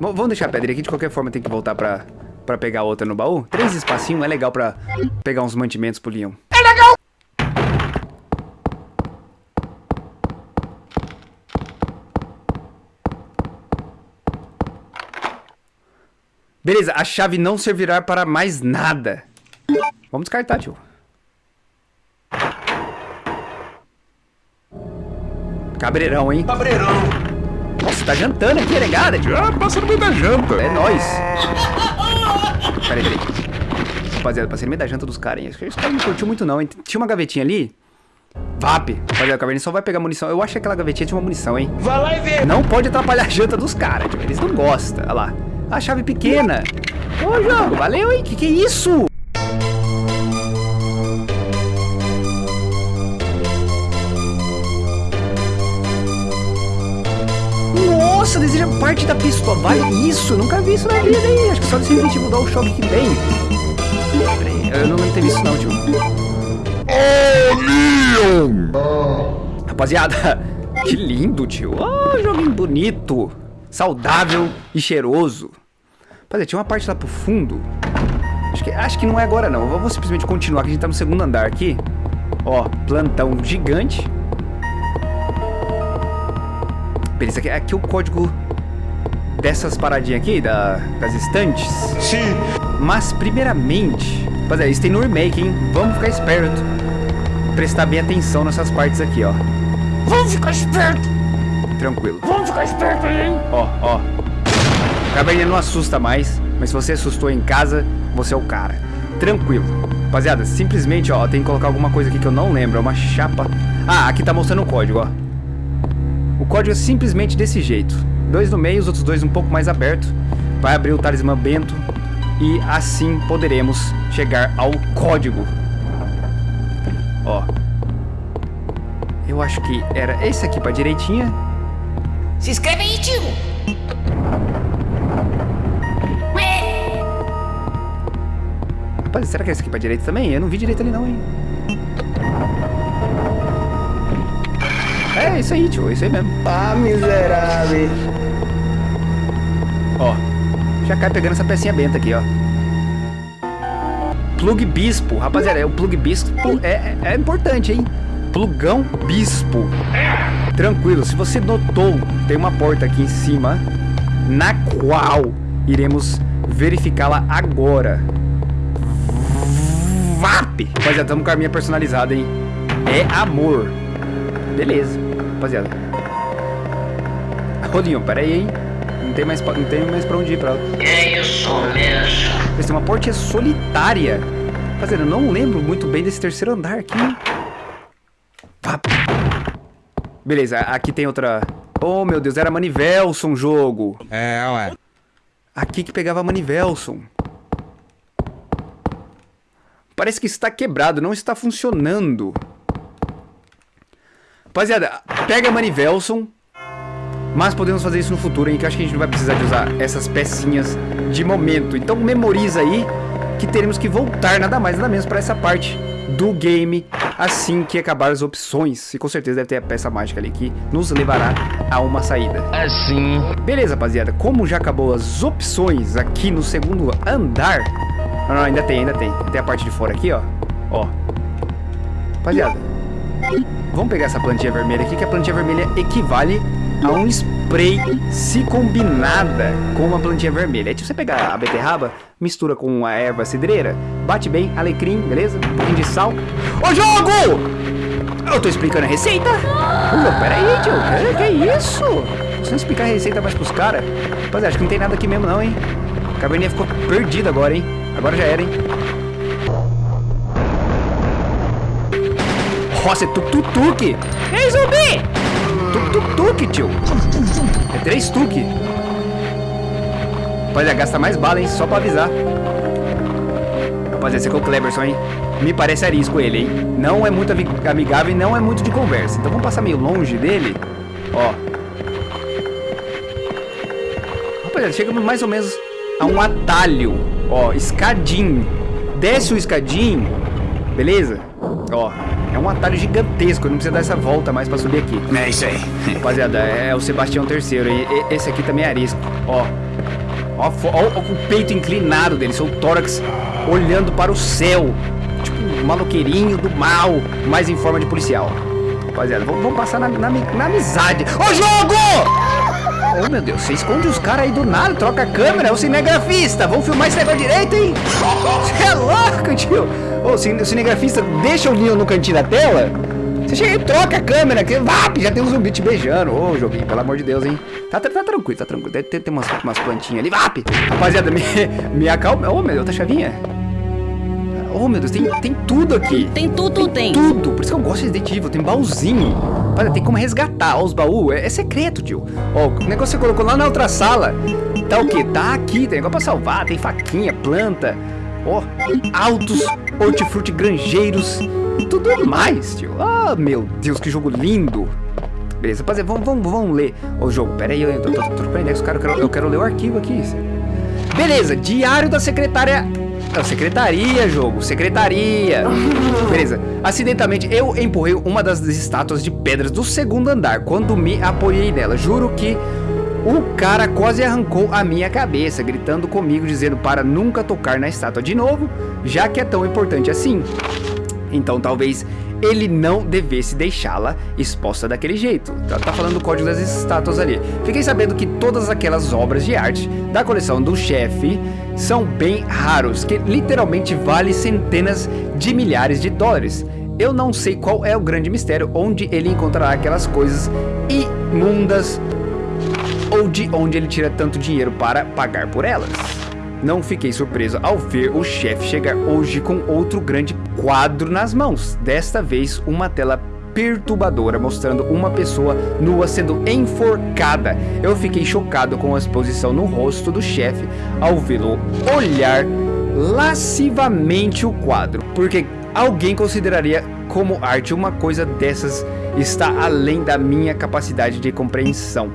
Vamos deixar a pedra aqui, de qualquer forma tem que voltar pra, pra pegar outra no baú. Três espacinhos é legal pra pegar uns mantimentos pro leão. É legal! Beleza, a chave não servirá para mais nada. Vamos descartar, tio. Cabreirão, hein? Cabreirão. Tá jantando aqui, negada, tio. Ah, passa no meio da janta. É nóis. Peraí, peraí. Rapaziada, passei no meio da janta dos caras, hein? Acho que esse cara não curtiu muito, não, hein? Tinha uma gavetinha ali. VAP. Rapaziada, o Caverninha só vai pegar munição. Eu acho que aquela gavetinha tinha uma munição, hein? Vai lá e vê. Não pode atrapalhar a janta dos caras, tio. Eles não gostam. Olha lá. A chave pequena. Ô, jogo, valeu, hein? Que que é isso? Nossa, deseja parte da pistola. Vale isso, eu nunca vi isso na vida, hein? Acho que só a gente mudar o choque que tem. Peraí, eu não lembro de ter visto isso não, tio. Ô, Leon. Rapaziada, que lindo, tio. Oh, joguinho bonito, saudável e cheiroso. Rapaziada, tinha uma parte lá pro fundo. Acho que, acho que não é agora, não. Eu vou simplesmente continuar, que a gente tá no segundo andar aqui. Ó, plantão gigante. Beleza, aqui, aqui é o código dessas paradinhas aqui, da, das estantes. Sim. Mas, primeiramente, rapaziada, isso tem no remake, hein? Vamos ficar esperto. Prestar bem atenção nessas partes aqui, ó. Vamos ficar esperto. Tranquilo. Vamos ficar esperto aí, hein? Ó, ó. Caverninha não assusta mais, mas se você assustou em casa, você é o cara. Tranquilo. Rapaziada, simplesmente, ó, tem que colocar alguma coisa aqui que eu não lembro. É uma chapa. Ah, aqui tá mostrando o código, ó. O código é simplesmente desse jeito. Dois no meio, os outros dois um pouco mais aberto. Vai abrir o talismã bento. E assim poderemos chegar ao código. Ó. Eu acho que era esse aqui pra direitinha. Se inscreve aí, tio! Rapaz, será que é esse aqui pra direita também? Eu não vi direito ali não, hein? É, isso aí, tio. É isso aí mesmo. Ah, miserável. Ó. Já cai pegando essa pecinha benta aqui, ó. Plug Bispo. Rapaziada, é o Plug Bispo é, é, é importante, hein? Plugão Bispo. Tranquilo, se você notou, tem uma porta aqui em cima, na qual iremos verificá-la agora. VAP! Rapaziada, estamos com a arminha personalizada, hein? É amor. Beleza, rapaziada. Ô, Leon, pera aí, hein? Não tem mais, pra- não tem mais pra onde ir pra lá. É isso mesmo. Tem uma portinha solitária. Rapaziada, eu não lembro muito bem desse terceiro andar aqui. Beleza, aqui tem outra... Oh, meu Deus, era Manivelson jogo. É, ué. Aqui que pegava Manivelson. Parece que está quebrado, não está funcionando. Rapaziada, pega Manivelson. Mas podemos fazer isso no futuro, hein? Que eu acho que a gente não vai precisar de usar essas pecinhas de momento. Então memoriza aí que teremos que voltar nada mais nada menos para essa parte do game assim que acabar as opções. E com certeza deve ter a peça mágica ali que nos levará a uma saída. Assim. Beleza, rapaziada. Como já acabou as opções aqui no segundo andar... Não, não, ainda tem, ainda tem. Tem a parte de fora aqui, ó. Ó. Rapaziada. Vamos pegar essa plantinha vermelha aqui, que a plantinha vermelha equivale a um spray se combinada com uma plantinha vermelha. É tipo você pegar a beterraba, mistura com a erva cidreira, bate bem, alecrim, beleza? Um pouquinho de sal. Ô, jogo! Eu tô explicando a receita? Ô, pera aí, tio. Que, que isso? Você não explicar a receita mais pros caras? Rapaziada, acho que não tem nada aqui mesmo não, hein? A caverninha ficou perdida agora, hein? Agora já era, hein? Nossa, é tuk-tuk-tuk! Ei, zumbi! Tuk-tuk-tuk, tio! É três tuk! Rapaziada, gasta mais bala, hein? Só pra avisar. Rapaziada, esse aqui é o Cleberson, hein? Me parece arisco ele, hein? Não é muito ami- amigável e não é muito de conversa. Então vamos passar meio longe dele. Ó. Rapaziada, chegamos mais ou menos a um atalho. Ó, escadinho. Desce o escadinho. Beleza? Ó. É um atalho gigantesco, não precisa dar essa volta mais pra subir aqui. É isso aí. Rapaziada, é o Sebastião III. E, e- esse aqui também é arisco. Ó. Ó, ó, o peito inclinado dele, seu tórax olhando para o céu. Tipo um maloqueirinho do mal, mas em forma de policial. Rapaziada, vamos, vamos passar na, na, na amizade. Ô, jogo! Oh, meu Deus, você esconde os caras aí do nada, troca a câmera, é o cinegrafista. Vamos filmar esse negócio direito, hein? Você é louco, tio. Ô, o cine- o cinegrafista deixa o Leon no cantinho da tela. Você chega e troca a câmera, que vap, já tem um zumbi te beijando. Ô, joguinho, pelo amor de Deus, hein? Tá, tá, tá tranquilo, tá tranquilo. Deve ter, ter umas, umas plantinhas ali, vap. Rapaziada, me, me acalma. Ô, meu Deus, tá chavinha? Ô, meu Deus, tem, tem tudo aqui. Tem tudo, tem. Tudo, por isso que eu gosto de Resident Evil, tem baúzinho. Rapaziada, tem como resgatar. Ó, os baús, é, é secreto, tio. Ó, o negócio que você colocou lá na outra sala. Tá o quê? Tá aqui, tem negócio pra salvar, tem faquinha, planta. Ó, altos hortifruti granjeiros. e Tudo mais, tio. Ah, meu Deus, que jogo lindo. Beleza, rapaziada, vamos, vamos, vamos ler o jogo. Pera aí, eu tô, tô, tô caras, eu quero, eu quero ler o arquivo aqui. Beleza, diário da secretária. Não, secretaria, jogo, secretaria. Beleza. Acidentalmente, eu empurrei uma das estátuas de pedras do segundo andar quando me apoiei nela. Juro que o cara quase arrancou a minha cabeça, gritando comigo, dizendo para nunca tocar na estátua de novo, já que é tão importante assim. Então talvez ele não devesse deixá-la exposta daquele jeito. Tá, tá falando do código das estátuas ali. Fiquei sabendo que todas aquelas obras de arte da coleção do chefe são bem raros, que literalmente vale centenas de milhares de dólares. Eu não sei qual é o grande mistério onde ele encontrará aquelas coisas imundas ou de onde ele tira tanto dinheiro para pagar por elas. Não fiquei surpreso ao ver o chefe chegar hoje com outro grande quadro nas mãos. Desta vez, uma tela perturbadora mostrando uma pessoa nua sendo enforcada. Eu fiquei chocado com a exposição no rosto do chefe ao vê-lo olhar lascivamente o quadro, porque alguém consideraria como arte uma coisa dessas está além da minha capacidade de compreensão.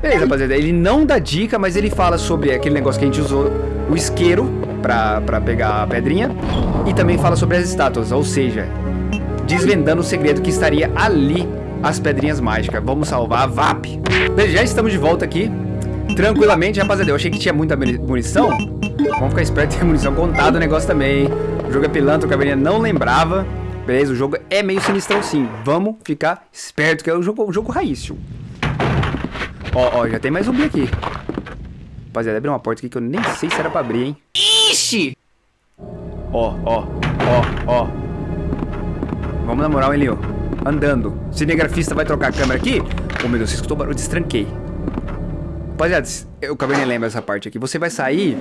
Beleza, rapaziada. Ele não dá dica, mas ele fala sobre aquele negócio que a gente usou, o isqueiro, pra, pra pegar a pedrinha. E também fala sobre as estátuas, ou seja, desvendando o segredo que estaria ali as pedrinhas mágicas. Vamos salvar a VAP. Beleza, já estamos de volta aqui. Tranquilamente, rapaziada. Eu achei que tinha muita muni- munição. Vamos ficar esperto, tem munição contada o negócio também. hein? O jogo é pilantra, o Caverninha não lembrava. Beleza, o jogo é meio sinistrão sim. Vamos ficar esperto, que é o jogo, o jogo raiz, tio. Ó, ó, já tem mais zumbi aqui. Rapaziada, abriu uma porta aqui que eu nem sei se era pra abrir, hein. Ixi! Ó, ó, ó, ó. Vamos na moral, hein, Leo? Andando. Cinegrafista vai trocar a câmera aqui? Oh, meu Deus, você escutou o barulho? Destranquei. Rapaziada, eu acabei nem lembro essa parte aqui. Você vai sair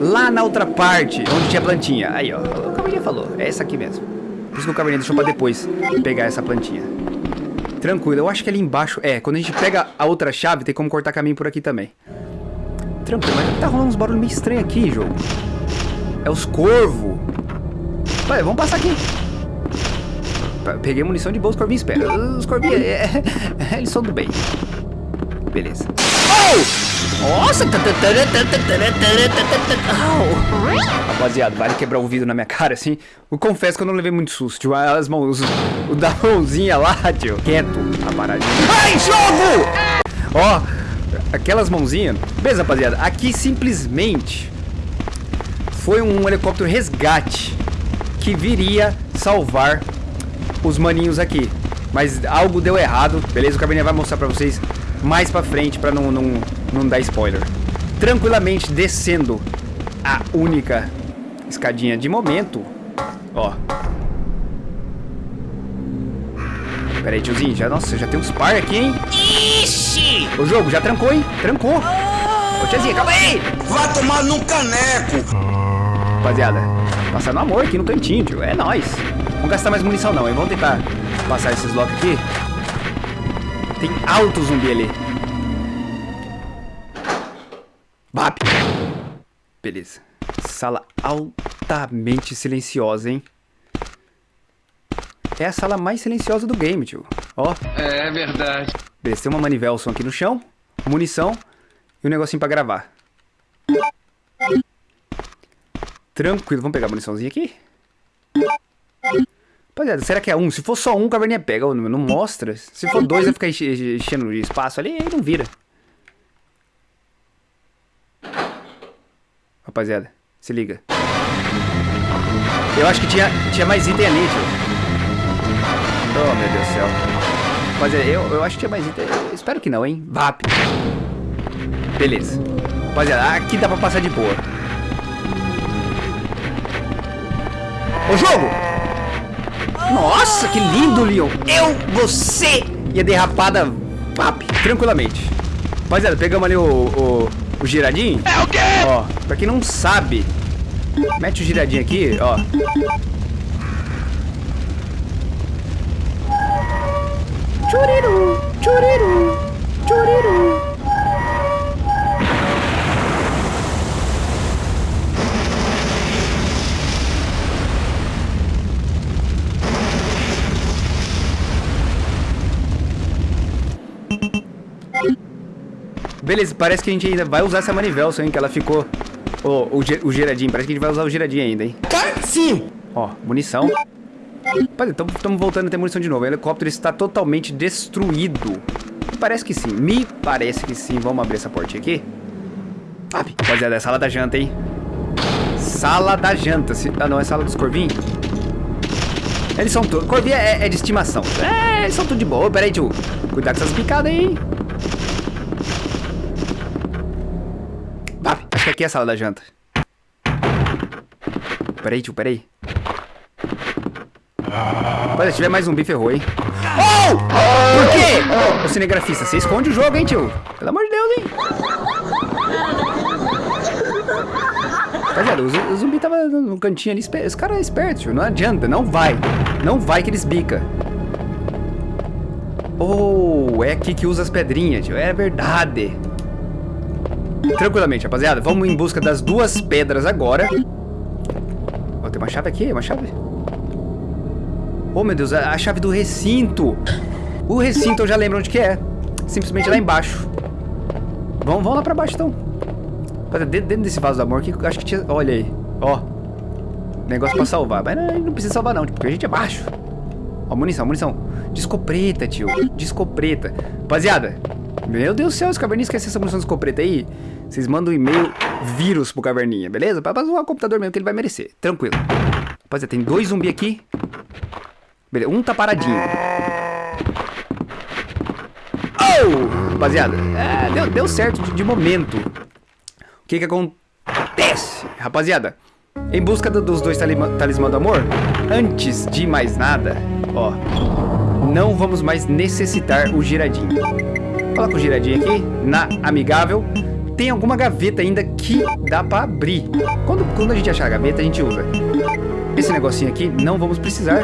lá na outra parte, onde tinha plantinha. Aí, ó. O Cabernet falou. É essa aqui mesmo. Por isso que o Cabernet deixou pra depois pegar essa plantinha. Tranquilo, eu acho que ali embaixo... É, quando a gente pega a outra chave, tem como cortar caminho por aqui também. Tranquilo, mas tá rolando uns barulhos meio estranhos aqui, jogo. É os corvos. Vai, vamos passar aqui. Pe- Peguei munição de boa, os corvinhos espera. Os corvinhos, é, é, eles são do bem. Beleza. Oh! Nossa! Rapaziada, vale quebrar o vidro na minha cara, assim. Eu confesso que eu não levei muito susto, tio. As mãos, o da mãozinha lá, tio. Quieto, a paradinha. Ai, jogo! Ó, aquelas mãozinhas. Beleza, rapaziada. Aqui simplesmente foi um helicóptero resgate que viria salvar os maninhos aqui. Mas algo deu errado, beleza? O Cabernet vai mostrar pra vocês mais pra frente pra não, não, não dar spoiler. Tranquilamente descendo a única escadinha de momento. Ó. Pera aí, tiozinho. Já, nossa, já tem uns par aqui, hein? Ixi! O jogo já trancou, hein? Trancou. Ô, tiazinha, calma aí. Vai tomar num caneco! Rapaziada, passando amor aqui no cantinho, tio. É nóis. Vamos gastar mais munição não, hein? Vamos tentar passar esses blocos aqui. Tem alto zumbi ali. Bap. Beleza. Sala altamente silenciosa, hein? É a sala mais silenciosa do game, tio. Ó. É verdade. Beleza, tem uma manivelson aqui no chão, munição e um negocinho pra gravar. Tranquilo, vamos pegar a muniçãozinha aqui. Rapaziada, será que é um? Se for só um, caverninha pega. Não mostra. Se for dois, vai ficar enche- enchendo espaço ali, aí não vira. Rapaziada, se liga. Eu acho que tinha, tinha mais item ali, tio. Oh, meu Deus do céu. Rapaziada, eu, eu acho que tinha mais item. Eu espero que não, hein? VAP. Beleza. Rapaziada, aqui dá pra passar de boa. Ô, jogo! Nossa, que lindo, Leon. Eu, você e a derrapada VAP, tranquilamente. Rapaziada, pegamos ali o, o, o giradinho. É o quê? Ó, pra quem não sabe, mete o giradinho aqui, ó. Churiru, churiru, churiru. Beleza, parece que a gente ainda vai usar essa manivela, hein, que ela ficou... O, o, o giradinho, parece que a gente vai usar o giradinho ainda, hein. Sim. Ó, munição. Estamos voltando a ter munição de novo. O helicóptero está totalmente destruído. Parece que sim. Me parece que sim. Vamos abrir essa portinha aqui. Ah, rapaziada, é sala da janta, hein? Sala da janta. Se- Ah, não, é sala dos corvinhos? Eles são todos... Corvinho é, é de estimação. É, eles são tudo de boa. Pera aí, tio. Cuidado com essas picadas aí, hein? Vap, acho que aqui é a sala da janta. Peraí, tio, peraí. Olha, se tiver mais zumbi, ferrou, hein? Oh! Por quê? Ô, cinegrafista, você esconde o jogo, hein, tio? Pelo amor de Deus, hein? Rapaziada, o zu- o zumbi tava no cantinho ali, espe- esse cara é esperto, tio. Não adianta, não vai. Não vai que eles bica. Oh, é aqui que usa as pedrinhas, tio. É verdade. Tranquilamente, rapaziada. Vamos em busca das duas pedras agora. Ó, tem uma chave aqui, uma chave. Oh, meu Deus, a, a chave do recinto. O recinto eu já lembro onde que é. Simplesmente lá embaixo. Vamos, vamos lá pra baixo, então. Rapaziada, Dentro, desse vaso do amor aqui, acho que tinha... Olha aí, ó. Negócio pra salvar. Mas não, não precisa salvar não, porque a gente é baixo. Ó, munição, munição. Discopreta, tio. Discopreta. Rapaziada, meu Deus do céu, os caverninhas esquecem essa munição de aí. Vocês mandam um e-mail vírus pro caverninha, beleza? Pra, zoar o computador mesmo, que ele vai merecer. Tranquilo. Rapaziada, tem dois zumbi aqui. Beleza, um tá paradinho. Oh! Rapaziada, é, deu, deu certo de, de momento. O que que acontece? Rapaziada, em busca do- dos dois talismã do amor, antes de mais nada, ó, não vamos mais necessitar o giradinho. Coloca o giradinho aqui, na amigável. Tem alguma gaveta ainda que dá pra abrir. Quando, quando a gente achar a gaveta, a gente usa. Esse negocinho aqui, não vamos precisar.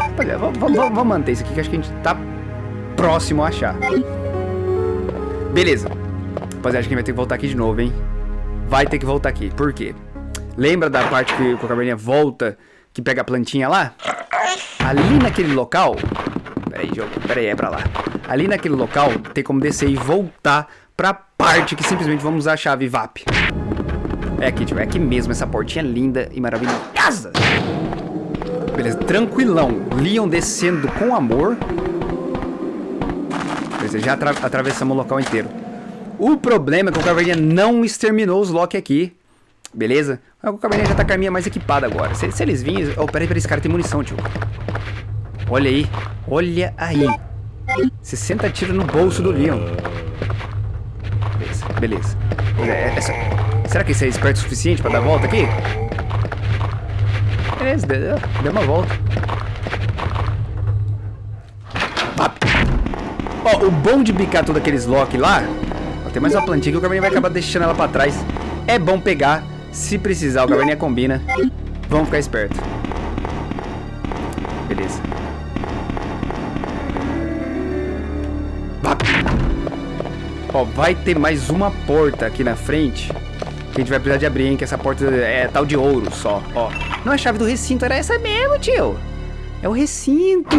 Vamos, manter isso aqui, que acho que a gente tá próximo a achar. Beleza. Rapaziada, acho que a gente vai ter que voltar aqui de novo, hein? Vai ter que voltar aqui. Por quê? Lembra da parte que o caverninha volta, que pega a plantinha lá? Ali naquele local... Pera aí, jogo. Pera aí, é pra lá. Ali naquele local, tem como descer e voltar pra parte que simplesmente vamos usar a chave VAP. É aqui, tio. É aqui mesmo. Essa portinha linda e maravilhosa. Beleza, tranquilão. Leon descendo com amor. Beleza, já atra atravessamos o local inteiro. O problema é que o Caverninha não exterminou os Loki aqui. Beleza? O Caverninha já tá com a minha mais equipada agora. Se, se eles virem... Oh, peraí, peraí, esse cara tem munição, tio. Olha aí. Olha aí. 60 tiros no bolso do Leon. Beleza. É, é só- Será que esse é esperto o suficiente pra dar a volta aqui? Beleza, deu, deu uma volta. Pap. Ó, o bom de bicar todos aqueles lock lá... Ó, tem mais uma plantinha que o Caverninha vai acabar deixando ela pra trás. É bom pegar. Se precisar, o Caverninha combina. Vamos ficar esperto. Ó, vai ter mais uma porta aqui na frente. Que a gente vai precisar de abrir, hein? Que essa porta é tal de ouro só, ó. Não a chave do recinto, era essa mesmo, tio. É o recinto.